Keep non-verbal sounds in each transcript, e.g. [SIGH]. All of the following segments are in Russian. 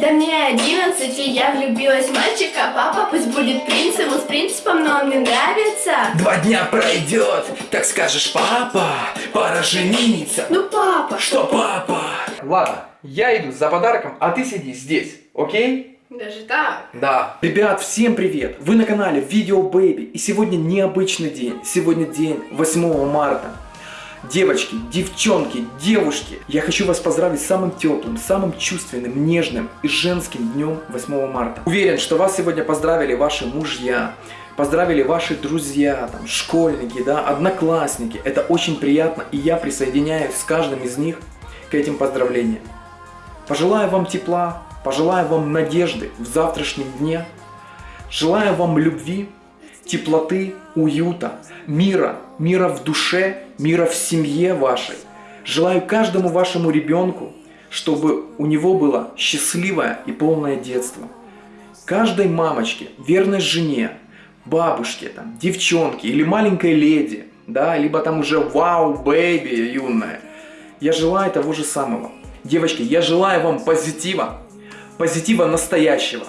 Да мне 11, и я влюбилась в мальчика. Папа пусть будет принцем, он с принципом, но он мне нравится. Два дня пройдет, так скажешь, папа, пора жениться. Ну, папа. Что, папа? Ладно, я иду за подарком, а ты сиди здесь, окей? Даже так? Да. Ребят, всем привет! Вы на канале Видео Бэйби, и сегодня необычный день. Сегодня день 8 марта. Девочки, девчонки, девушки, я хочу вас поздравить с самым теплым, самым чувственным, нежным и женским днем 8 марта. Уверен, что вас сегодня поздравили ваши мужья, поздравили ваши друзья, там, школьники, да, одноклассники. Это очень приятно, и я присоединяюсь с каждым из них к этим поздравлениям. Пожелаю вам тепла, пожелаю вам надежды в завтрашнем дне, желаю вам любви, теплоты, уюта, мира, мира в душе, мира в семье вашей. Желаю каждому вашему ребенку, чтобы у него было счастливое и полное детство. Каждой мамочке, верной жене, бабушке, там, девчонке или маленькой леди, да, либо там уже вау, бэйби юная. Я желаю того же самого. Девочки, я желаю вам позитива, позитива настоящего,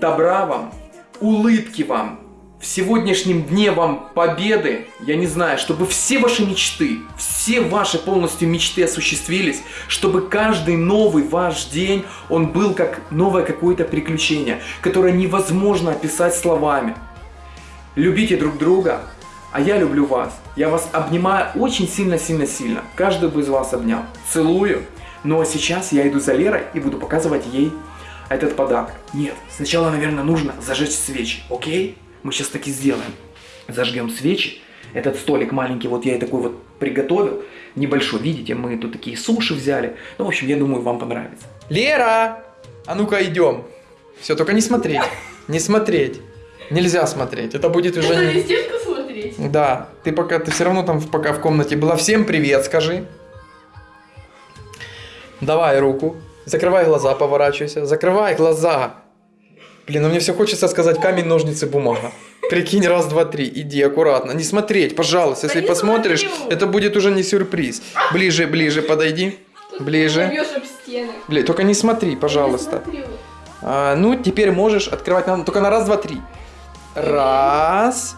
добра вам, улыбки вам, в сегодняшнем дне вам победы, я не знаю, чтобы все ваши мечты, все ваши полностью мечты осуществились, чтобы каждый новый ваш день, он был как новое какое-то приключение, которое невозможно описать словами. Любите друг друга, а я люблю вас. Я вас обнимаю очень сильно-сильно-сильно. Каждый бы из вас обнял. Целую. Ну а сейчас я иду за Лерой и буду показывать ей этот подарок. Нет, сначала, наверное, нужно зажечь свечи, окей? Мы сейчас таки сделаем. Зажгем свечи. Этот столик маленький, вот я и такой вот приготовил. Небольшой, видите, мы тут такие суши взяли. Ну, в общем, я думаю, вам понравится. Лера! А ну-ка, идем. Все, только не смотреть. Не смотреть. Нельзя смотреть. Это будет уже... Это не- смотреть? Да, ты пока, ты все равно там пока в комнате была. Всем привет, скажи. Давай руку. Закрывай глаза, поворачивайся. Закрывай глаза. Блин, ну мне все хочется сказать камень, ножницы, бумага. Прикинь, раз, два, три. Иди аккуратно. Не смотреть, пожалуйста. Если не посмотришь, смотрю. это будет уже не сюрприз. Ближе, ближе, подойди. Ближе. Блин, только не смотри, пожалуйста. А, ну, теперь можешь открывать надо только на раз, два, три. Раз.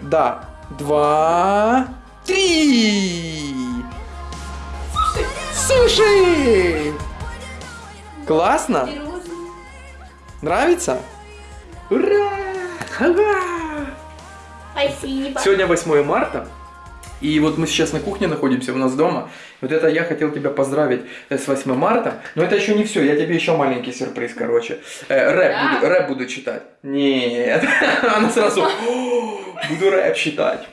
Да. Два. Три. Суши! Классно? Розы. Нравится? Ура! Ура! Спасибо. Сегодня 8 марта. И вот мы сейчас на кухне находимся у нас дома. Вот это я хотел тебя поздравить э, с 8 марта. Но это еще не все. Я тебе еще маленький сюрприз, короче. Э, рэп, Да? буду, рэп буду читать. Нет. [LAUGHS] Она сразу... «О, Буду рэп читать.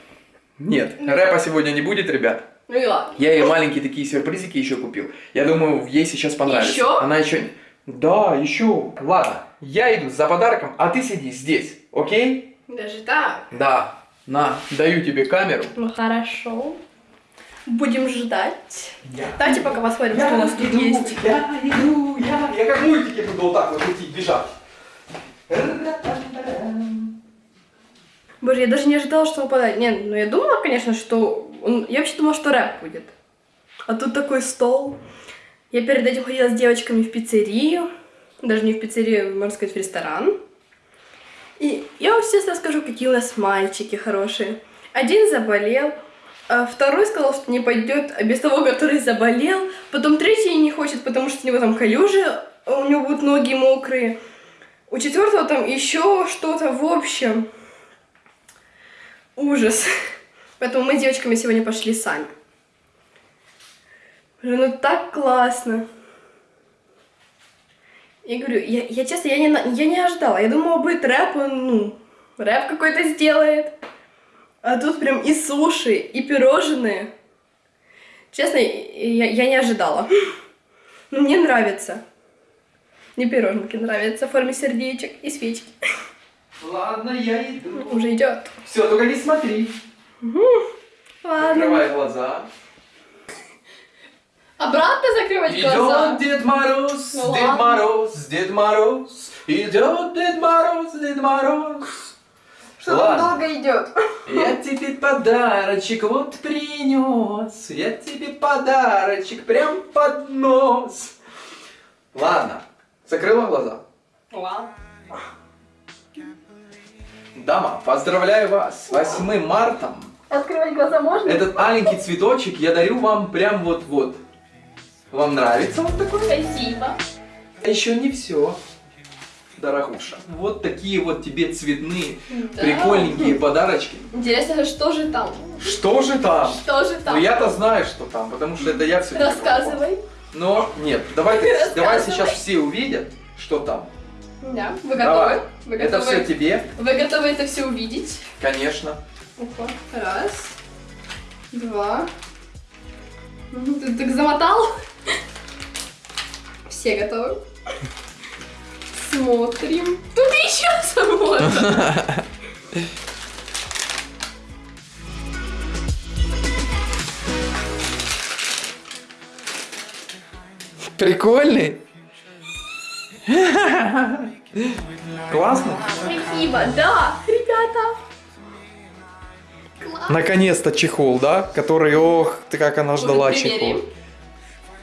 Нет, рэпа сегодня не будет, ребят. Ну и ладно. Я ей маленькие такие сюрпризики еще купил. Я думаю, ей сейчас понравится. Еще? Она еще... Да, еще. Ладно, я иду за подарком, а ты сиди здесь, окей? Даже так? Да. На, даю тебе камеру. Ну хорошо. Будем ждать. Я, Давайте пока посмотрим, что у нас тут есть. я иду, я, я как мультики буду вот так вот идти, бежать. Боже, я даже не ожидала, что он подарит. Нет, ну я думала, конечно, что... Он... Я вообще думала, что рэп будет. А тут такой стол. Я перед этим ходила с девочками в пиццерию. Даже не в пиццерию, можно сказать, в ресторан. И я вам сейчас расскажу, какие у нас мальчики хорошие. Один заболел, а второй сказал, что не пойдет, а без того, который заболел. Потом третий не хочет, потому что у него там калюжи, а у него будут ноги мокрые. У четвертого там еще что-то в общем. Ужас. Поэтому мы с девочками сегодня пошли сами. Ну так классно. Я говорю, я, я честно, я не, я не ожидала. Я думала, будет рэп, он, ну, рэп какой-то сделает. А тут прям и суши, и пирожные. Честно, я, я не ожидала. Но мне нравится. Мне пироженки нравятся в форме сердечек и свечки. Ладно, я иду. Уже идет. Все, только не смотри. Ладно. Открывай глаза. Обратно закрывать Идет Дед Мороз, Ну Дед ладно. Мороз, Дед Мороз. Идет Дед Мороз, Дед Мороз. Что Ладно. он долго идет. Я тебе подарочек вот принес. Я тебе подарочек прям под нос. Ладно, Закрыла глаза? Вау. Дама, поздравляю вас с 8 марта. Открывать глаза можно? Этот маленький цветочек я дарю вам прям вот-вот. Вам нравится вот такой? Спасибо. А еще не все, дорогуша. Вот такие вот тебе цветные, Да. прикольненькие подарочки. Интересно, что же там? Что же там? Что же там? Ну я-то знаю, что там, потому что это я все Рассказывай. Но нет, давай, давай сейчас все увидят, что там. Да, вы Давай. готовы? Вы Это готовы? все тебе, Вы готовы это все увидеть? конечно. Опа. Раз. Два. Мгм, Ты так замотал? Все готовы? Смотрим. Тут еще замотано. Прикольный. Классно. Спасибо, да, ребята. Наконец-то чехол, да? Который, ох, ты как она ждала чехол.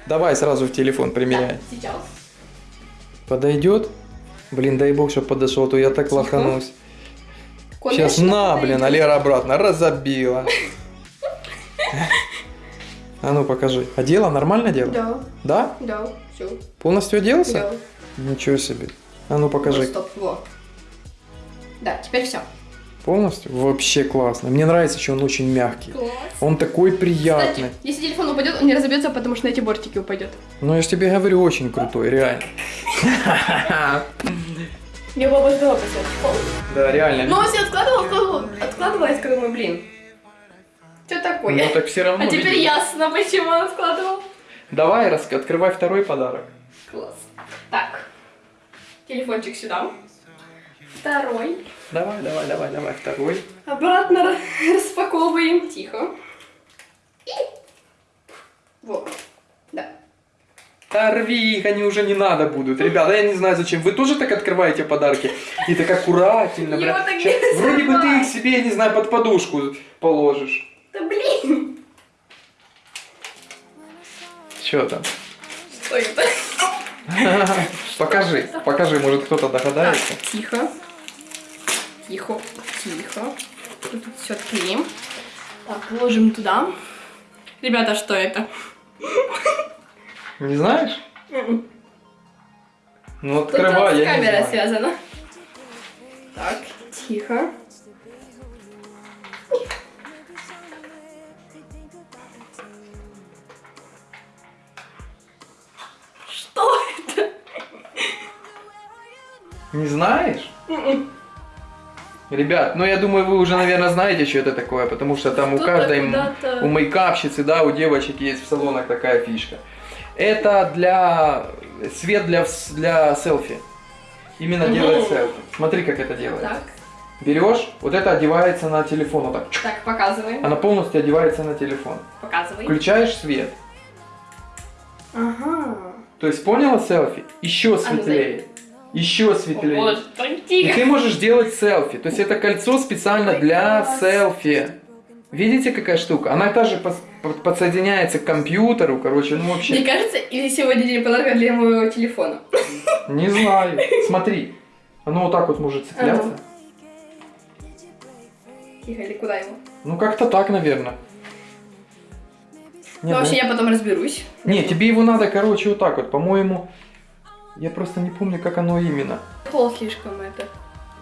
Давай сразу в телефон примеряй. Да, сейчас. Подойдет? Блин, дай бог, чтобы подошел, а то я так Тихо. лоханусь. Конечно, Сейчас на, блин, а подойдет. Лера обратно разобила. [LAUGHS] А ну покажи. Одела? Нормально дело? Да, Да? да, все. Полностью оделся? Да. Ничего себе. А ну покажи. Вот, стоп, во. Да, теперь все. Полностью? Вообще классно. Мне нравится, что он очень мягкий. Класс. Он такой приятный. Кстати, если телефон упадет, он не разобьется, потому что на эти бортики упадет. Ну я же тебе говорю, очень крутой, реально. Я бы обождала этого. Да, реально. Ну, все откладывала, откладывала, откладывала, я думаю, блин. Что такое? Ну так все равно. а теперь ясно, почему он откладывал. Давай, открывай второй подарок. Класс. Так. Телефончик сюда. Второй. Давай, давай, давай, давай, второй. Обратно ра- [LAUGHS] распаковываем. Тихо. И... Вот. Да. Да рви их, они уже не надо будут. Ребята, я не знаю зачем. Вы тоже так открываете подарки? И так прям. вот так не Вроде бы ты их себе, я не знаю, под подушку положишь. Да блин. Что там? Что это? [LAUGHS] Покажи, покажи, может кто-то Так, догадается. тихо. Тихо. Тихо. Тут все отклеим. Так, ложим туда. Ребята, что это? Не знаешь? М-м. Ну Тут открывай, с я не камерой знаю. связано. Так, тихо. Не знаешь? Ребят, ну я думаю, вы уже, наверное, знаете, что это такое, потому что там у каждой, у мейкапщицы, да, у девочек есть в салонах такая фишка. Это для свет для, для селфи. Именно Мгм. делает селфи. Смотри, как это делается. Так, Берешь, вот это одевается на телефон, вот так. так, показываем. Она полностью одевается на телефон. Показывай. Включаешь свет. Ага. То есть поняла селфи? Еще светлее. Еще светлее. так И ты можешь делать селфи. То есть это кольцо специально для селфи. Видите, какая штука? Она также подсоединяется к компьютеру, короче, ну Мне вообще. кажется, или сегодня день подарка для моего телефона. Не знаю. Смотри. Оно вот так вот может цепляться. Тихо, или куда его? Ну как-то так, наверное. Ну, вообще, я потом разберусь. Не, тебе его надо, короче, вот так вот. По-моему, я просто не помню, как оно именно. Пол слишком это.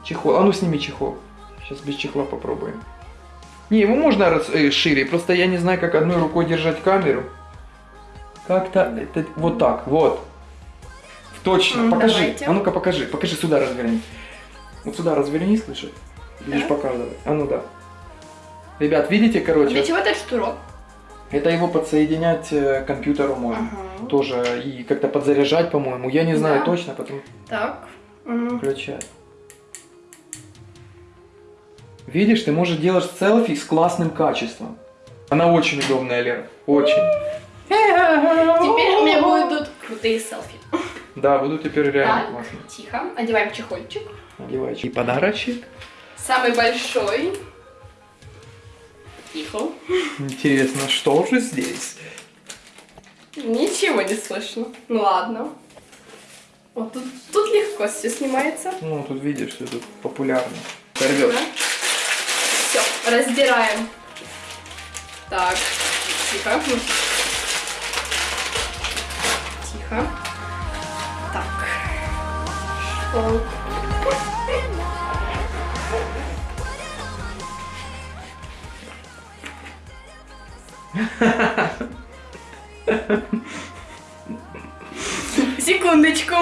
Чехол. А ну сними чехол. Сейчас без чехла попробуем. Не, его можно раз- э, шире, просто я не знаю, как одной рукой держать камеру. Как-то это вот так, вот. Точно, М, покажи. давайте. А ну-ка покажи, покажи сюда разверни. Вот сюда разверни, слышишь? Будешь Так. показывать. А ну да. Ребят, видите, короче, Для чего этот штурок? Это его подсоединять э, к компьютеру можно. Ага. Тоже и как-то подзаряжать, по-моему. Я не знаю Да. точно, потом Так. Включать. Видишь, ты можешь делать селфи с классным качеством. Она очень удобная, Лера. Очень. Теперь у меня будут крутые селфи. Да, буду теперь реально Так. классно. Тихо. Одеваем чехольчик. Надевай. И подарочек. Самый большой. Тихо. Интересно, что же здесь? Ничего не слышно. Ну ладно. Вот тут, тут легко все снимается. Ну, тут видишь, все тут популярно. Порвет. Все, раздираем. Так, тихо. Тихо. Так. О. Секундочку.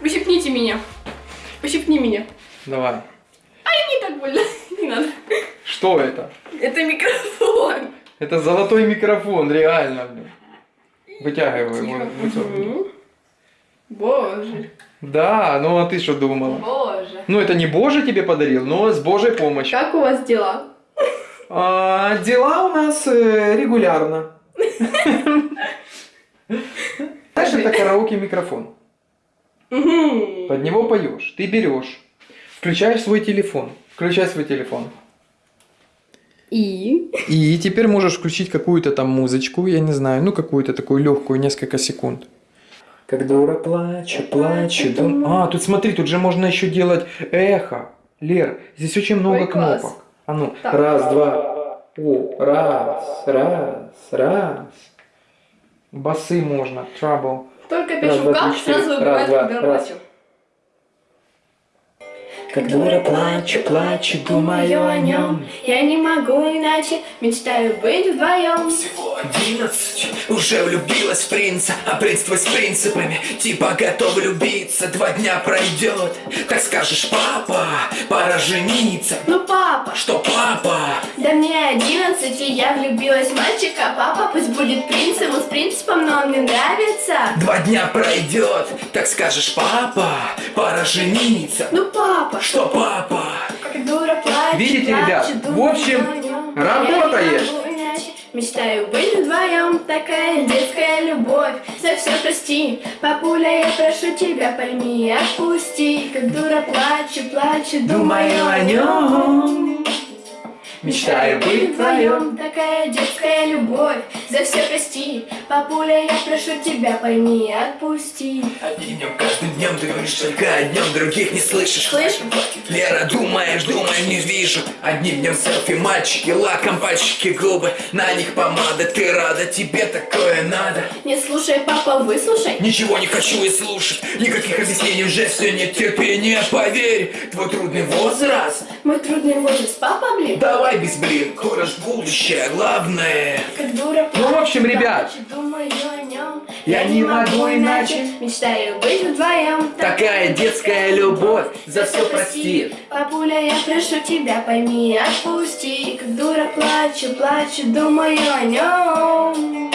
Ущипните меня. Ущипни меня. Давай. Не так больно. Не надо. Что это? Это микрофон. Это золотой микрофон, реально. Вытягивай его. Мгм. Боже. Да, ну а ты что думала? Боже. Ну это не Боже тебе подарил, но с Божьей помощью. Как у вас дела? А, дела у нас э, регулярно. Знаешь, это караоке микрофон. Мгм. Под него поешь. Ты берешь, включаешь свой телефон. Включай свой телефон. И? И теперь можешь включить какую-то там музычку, я не знаю, ну какую-то такую легкую, несколько секунд. Как дура плачу, плачу, дум... А, тут смотри, тут же можно еще делать эхо. Лер, здесь очень много Ой, класс. А ну, Так. раз, два. О, раз, раз, раз. Басы можно, trouble. Только Раз, пишу два, три, четыре. сразу Раз, выбивает, два, когда раз. Как дура плачу, плачу, думаю о нем. Я не могу иначе, мечтаю быть вдвоем. Всего одиннадцать, уже влюбилась в принца А принц твой с принципами, типа готов влюбиться Два дня пройдет, так скажешь, папа, пора жениться Ну, папа, Что папа? да мне одиннадцать, и я влюбилась в мальчика. Папа пусть будет принцем, он с принципом, но он мне нравится. Два дня пройдет, так скажешь, папа, пора жениться Ну, папа, Что папа? как дура плачу, Видите, ребят, в общем, работает. Мечтаю быть вдвоем, такая детская любовь. За все прости, папуля, я прошу тебя, пойми, отпусти. Как дура плачу, плачу, думаю о нем Мечтаю быть вдвоем, такая детская любовь За все прости, папуля, я прошу тебя, пойми, отпусти. Одним днем, каждым днем ты говоришь только о днем, других не слышишь. Слышь? Лера, думаешь, думаешь, не вижу. Одним днем селфи, мальчики, лаком, пальчики, губы. На них помада, ты рада, тебе такое надо. Не слушай, папа, выслушай. Ничего не хочу и слушать. Никаких объяснений уже все нет терпения Поверь, твой трудный возраст. Мой трудный возраст, папа, блин. Давай без блин, кураж будущее Главное. Как дура Ну, в общем, ребят, плачу, думаю о нем. я не могу иначе. Мечтаю быть вдвоем. Такая детская любовь, за все прости. Папуля, я прошу тебя, пойми, отпусти. Как дура плачу, плачу, думаю о нем.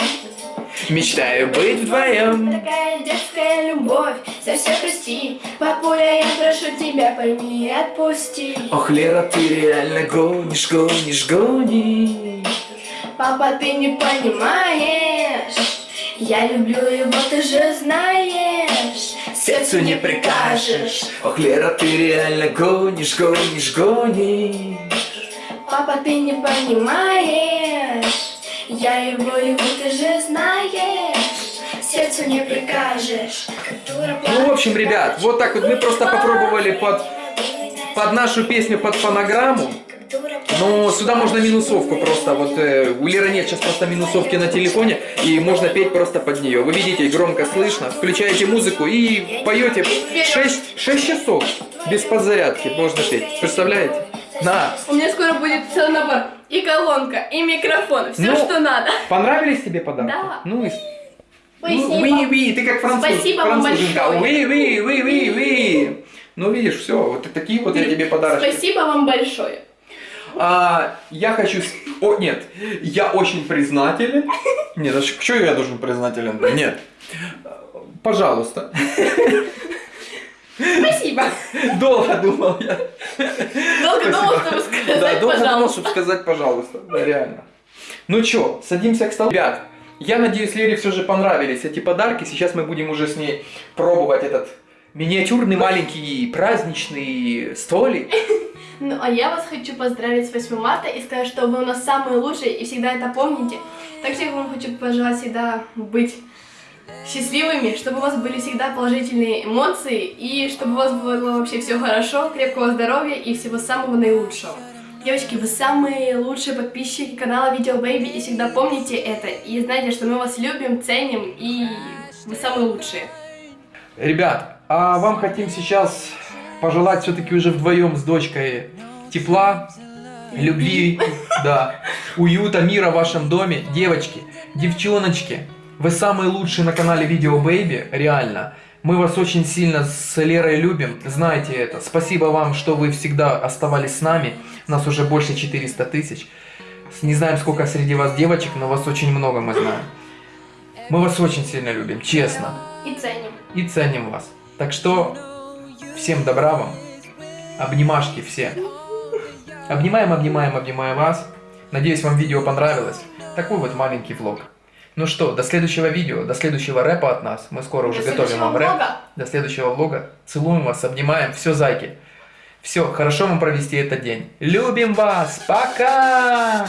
Мечтаю быть вдвоем Такая детская любовь, за все прости. Папуля, я прошу тебя, пойми, отпусти. Ох, Лера, ты реально гонишь, гонишь, гонишь Папа, ты не понимаешь. Я люблю его, ты же знаешь. Сердцу не прикажешь Ох, Лера, ты реально гонишь, гонишь, гонишь Папа, ты не понимаешь. Я его люблю, ты же знаешь. Сердцу не прикажешь. Ну, в общем, ребят, вот так вот мы просто попробовали под, под нашу песню, под фонограмму. Но сюда можно минусовку просто, вот э, у Леры нет сейчас просто минусовки на телефоне, и можно петь просто под нее. Вы видите, громко слышно, включаете музыку и поете 6, 6 часов без подзарядки можно петь. Представляете? На. У меня скоро будет целый набор. И колонка, и микрофон. Все, Ну, что надо. Понравились тебе подарки? Да. Ну и... Спасибо. Ну, oui, oui, ты как француз, Спасибо вам француженка. большое. Oui, oui, oui, oui, oui. Ну, видишь, все, вот такие вот я тебе подарочки. Спасибо вам большое. А, я хочу... О, нет, я очень признателен. Нет, а что я должен признателен? Нет. Пожалуйста. Спасибо. Долго думал я. Долго думал, чтобы сказать, Да, долго думал, пожалуйста. чтобы сказать пожалуйста. Да, реально. Ну чё, садимся к столу. Ребят, я надеюсь, Лере все же понравились эти подарки. Сейчас мы будем уже с ней пробовать этот миниатюрный маленький праздничный столик. Ну, а я вас хочу поздравить с 8 марта и сказать, что вы у нас самые лучшие и всегда это помните. Также я вам хочу пожелать всегда быть счастливыми, чтобы у вас были всегда положительные эмоции и чтобы у вас было вообще все хорошо, крепкого здоровья и всего самого наилучшего. Девочки, вы самые лучшие подписчики канала Видео Бэйби и всегда помните это. И знайте, что мы вас любим, ценим и вы самые лучшие. Ребят, а вам хотим сейчас пожелать все-таки уже вдвоем с дочкой тепла, любви, да, уюта, мира в вашем доме. Девочки, девчоночки, вы самые лучшие на канале Видео Бэйби, реально. Мы вас очень сильно с Лерой любим, знаете это. Спасибо вам, что вы всегда оставались с нами. Нас уже больше 400 тысяч. Не знаем, сколько среди вас девочек, но вас очень много, мы знаем. Мы вас очень сильно любим, честно И ценим. и ценим вас. Так что всем добра вам. Обнимашки все. Обнимаем, обнимаем, обнимаем вас. Надеюсь, вам видео понравилось. Такой вот маленький влог. Ну что, до следующего видео, до следующего рэпа от нас. Мы скоро уже До готовим вам рэп. влога. До следующего влога. Целуем вас, обнимаем. Все, зайки. Все, хорошо вам провести этот день. Любим вас. Пока!